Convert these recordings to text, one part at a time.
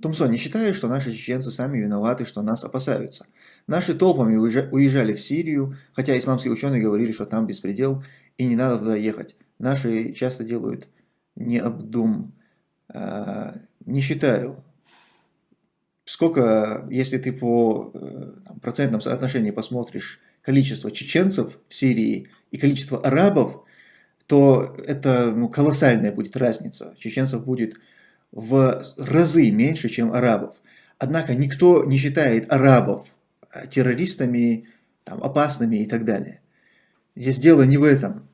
Томсон, не считаю, что наши чеченцы сами виноваты, что нас опасаются. Наши толпами уезжали в Сирию, хотя исламские ученые говорили, что там беспредел и не надо туда ехать. Наши часто делают необдум. А, не считаю. Сколько, если ты по э, там, процентном соотношении посмотришь количество чеченцев в Сирии и количество арабов, то это ну, колоссальная будет разница. Чеченцев будет в разы меньше, чем арабов. Однако никто не считает арабов э, террористами, там, опасными и так далее. Здесь дело не в этом.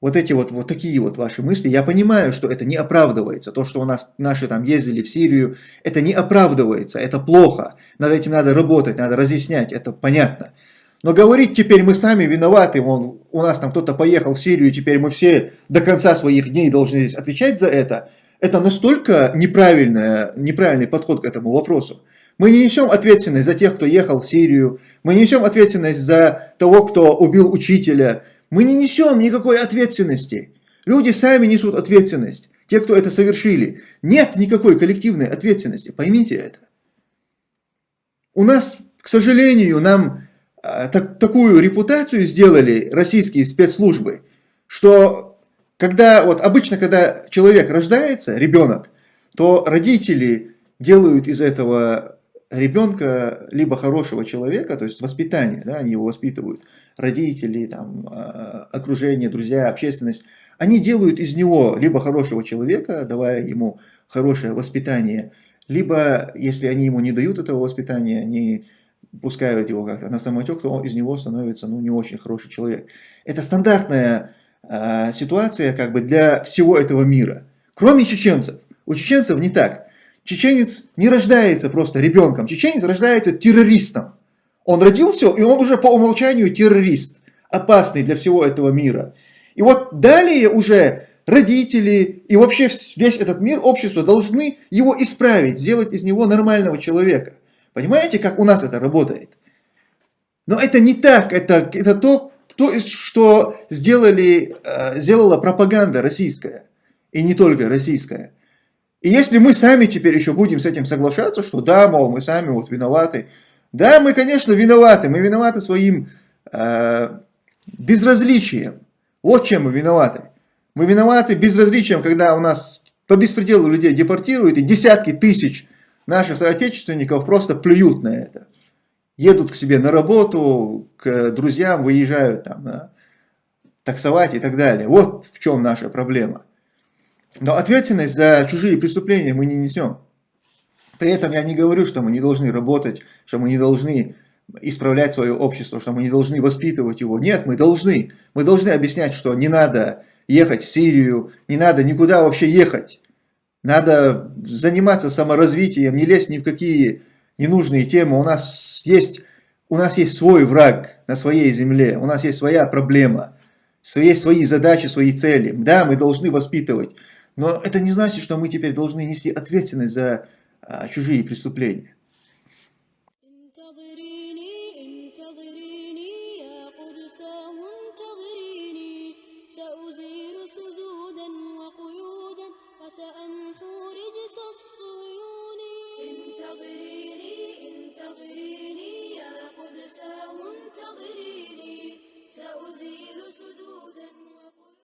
Вот эти вот, вот такие вот ваши мысли, я понимаю, что это не оправдывается. То, что у нас наши там ездили в Сирию, это не оправдывается, это плохо. Над этим надо работать, надо разъяснять, это понятно. Но говорить теперь мы сами виноваты, вон, у нас там кто-то поехал в Сирию, теперь мы все до конца своих дней должны здесь отвечать за это, это настолько неправильный подход к этому вопросу. Мы не несем ответственность за тех, кто ехал в Сирию, мы не несем ответственность за того, кто убил учителя, мы не несем никакой ответственности. Люди сами несут ответственность, те, кто это совершили. Нет никакой коллективной ответственности, поймите это. У нас, к сожалению, нам а, так, такую репутацию сделали российские спецслужбы, что когда, вот обычно, когда человек рождается, ребенок, то родители делают из этого ребенка либо хорошего человека, то есть воспитание, да, они его воспитывают, родители, там, а, окружение, друзья, общественность, они делают из него либо хорошего человека, давая ему хорошее воспитание, либо, если они ему не дают этого воспитания, они пускают его как-то на самотек, то он, из него становится ну, не очень хороший человек. Это стандартная э, ситуация как бы для всего этого мира. Кроме чеченцев. У чеченцев не так. Чеченец не рождается просто ребенком. Чеченец рождается террористом. Он родился, и он уже по умолчанию террорист. Опасный для всего этого мира. И вот далее уже родители и вообще весь этот мир, общество должны его исправить, сделать из него нормального человека. Понимаете, как у нас это работает? Но это не так, это, это то, то, что сделали, э, сделала пропаганда российская, и не только российская. И если мы сами теперь еще будем с этим соглашаться, что да, мол, мы сами вот виноваты, да, мы, конечно, виноваты, мы виноваты своим э, безразличием. Вот чем мы виноваты. Мы виноваты безразличием, когда у нас по беспределу людей депортируют, и десятки тысяч наших соотечественников просто плюют на это. Едут к себе на работу, к друзьям, выезжают там на таксовать и так далее. Вот в чем наша проблема. Но ответственность за чужие преступления мы не несем. При этом я не говорю, что мы не должны работать, что мы не должны исправлять свое общество, что мы не должны воспитывать его. Нет, мы должны. Мы должны объяснять, что не надо ехать в Сирию, не надо никуда вообще ехать. Надо заниматься саморазвитием, не лезть ни в какие ненужные темы. У нас есть, у нас есть свой враг на своей земле, у нас есть своя проблема, свои, свои задачи, свои цели. Да, мы должны воспитывать, но это не значит, что мы теперь должны нести ответственность за а, чужие преступления. سأمحو رجس الصيون